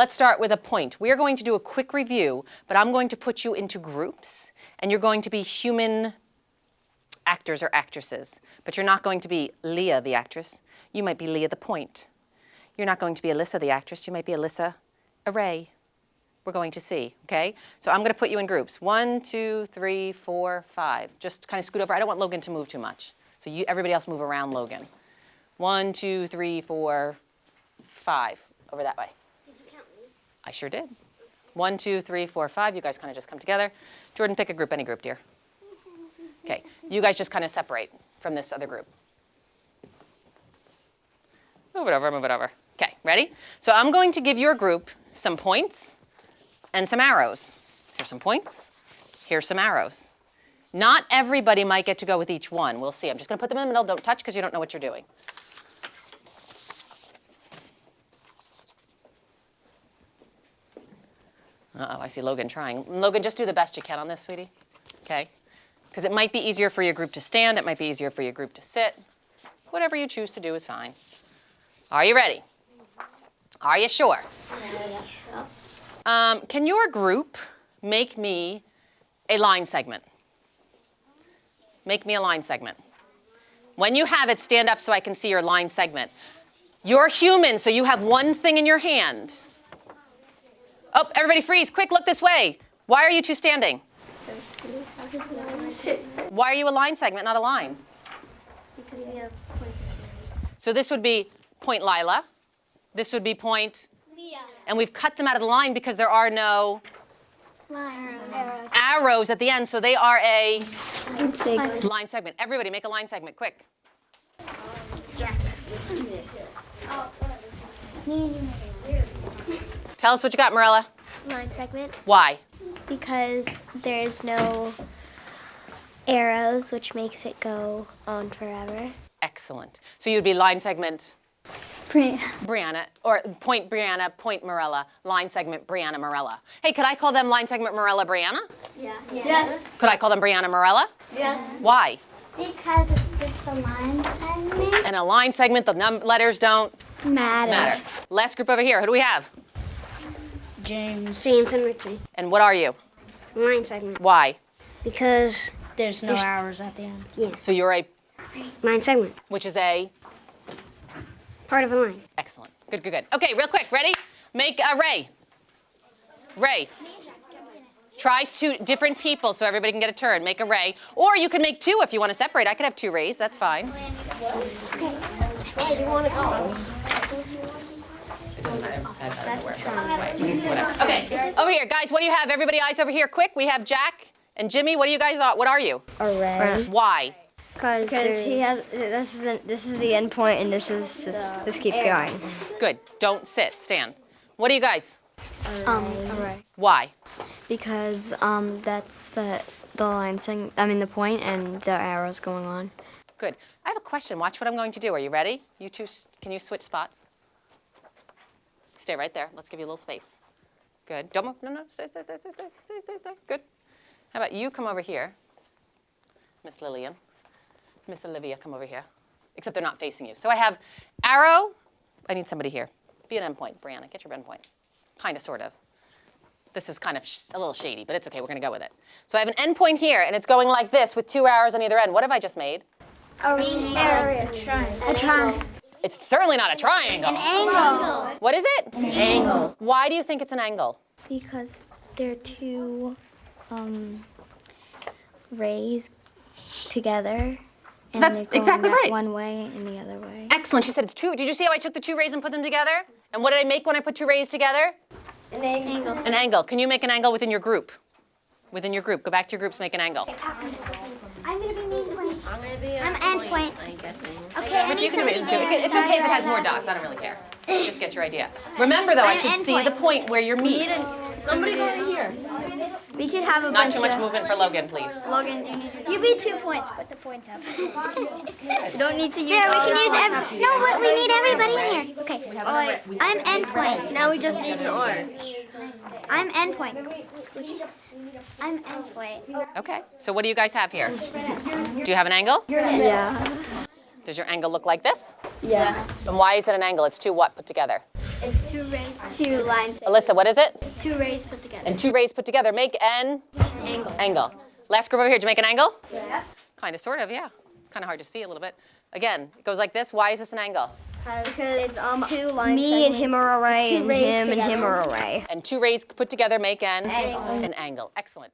let's start with a point. We are going to do a quick review, but I'm going to put you into groups, and you're going to be human actors or actresses. But you're not going to be Leah, the actress. You might be Leah, the point. You're not going to be Alyssa, the actress. You might be Alyssa Array. We're going to see, okay? So I'm going to put you in groups. One, two, three, four, five. Just kind of scoot over. I don't want Logan to move too much. So you, everybody else move around Logan. One, two, three, four, five. Over that way. Did you count me? I sure did. One, two, three, four, five. You guys kind of just come together. Jordan, pick a group, any group, dear. Okay, you guys just kind of separate from this other group. Move it over, move it over. Okay, ready? So I'm going to give your group some points and some arrows. Here's some points, here's some arrows. Not everybody might get to go with each one. We'll see. I'm just going to put them in the middle. Don't touch because you don't know what you're doing. Uh-oh, I see Logan trying. Logan, just do the best you can on this, sweetie. Okay? Because it might be easier for your group to stand. It might be easier for your group to sit. Whatever you choose to do is fine. Are you ready? Are you sure? Um, can your group make me a line segment? Make me a line segment. When you have it, stand up so I can see your line segment. You're human, so you have one thing in your hand. Oh, everybody freeze. Quick, look this way. Why are you two standing? Why are you a line segment, not a line? Because we have points. So this would be point Lila. This would be point, Leah. and we've cut them out of the line because there are no Arrows. arrows at the end, so they are a Arrows. line segment. Everybody make a line segment, quick. Oh, Tell us what you got, Morella. Line segment Why? because there's no arrows, which makes it go on forever. Excellent. So you'd be line segment Brianna, Brianna, or point Brianna, point Morella, line segment Brianna Morella. Hey, could I call them line segment Morella Brianna? Yeah. Yes. Could I call them Brianna Morella? Yes. Why? Because it's just a line segment. And a line segment, the num- letters don't Matter. matter. Last group over here, who do we have? James. James and Richie. And what are you? Line segment. Why? Because There's no hours at the end. So you're a, line segment. which is a, Part of a line. excellent. Good, good, good. Okay, real quick, ready? Make a Ray. Ray. Try two different people so everybody can get a turn. Make a Ray. Or you can make two if you want to separate. I could have two Rays, that's fine. Hey, you want to go? Whatever. Okay, over here, guys, what do you have? Everybody eyes over here, quick. We have Jack and Jimmy. What do you guys, what are you? Array. Why? Because he has this is the, this is the end point and this is this, this keeps going. Good. Don't sit, stand. What are you guys? Um, array. Why? Because um that's the the line thing. I mean the point and the arrows going on. Good. I have a question. Watch what I'm going to do. Are you ready? You two, can you switch spots? Stay right there. Let's give you a little space. Good. Don't move. No, no. Stay, stay, stay, stay, stay, stay, stay, stay. Good. How about you come over here, Miss Lillian. Miss Olivia, come over here. Except they're not facing you. So I have arrow. I need somebody here. Be an endpoint. Brianna, get your endpoint. Kind of, sort of. This is kind of sh- a little shady, but it's okay. We're going to go with it. So I have an endpoint here, and it's going like this with two arrows on either end. What have I just made? A triangle. It's certainly not a triangle. An angle. What is it? An angle. Why do you think it's an angle? Because they're two um rays together. And That's exactly right. One way and the other way. Excellent. She said it's two. Did you see how I took the two rays and put them together? And what did I make when I put two rays together? An angle. An angle. Can you make an angle within your group? Within your group. Go back to your groups, make an angle. I'm gonna be main point. I'm gonna. I'm end point. Okay. But you can do it too. It's okay if it has more dots. I don't really care. Just get your idea. Remember though, I should see the point where you're meet. Somebody go over here. We could have a Not bunch too much of movement for Logan, please. Logan, do you need to. You be two points. Put the point up. You don't need to use Here, we can use every. No, but we need everybody in here. Okay. All right. I'm end point. Now we just need an orange. I'm endpoint. I'm end point. Okay. So what do you guys have here? Do you have an angle? Yeah. Does your angle look like this? Yeah. And why is it an angle? It's two what put together? It's two rays. Two lines. Alyssa, what is it? Two rays put together. And two rays put together make an angle. angle. Last group over here, did you make an angle? Yeah. Kind of, sort of, yeah. It's kind of hard to see a little bit. Again, it goes like this. Why is this an angle? Because um, two line Me and him are array, Two and rays him and him together. are array. And two rays put together make an an angle. Excellent.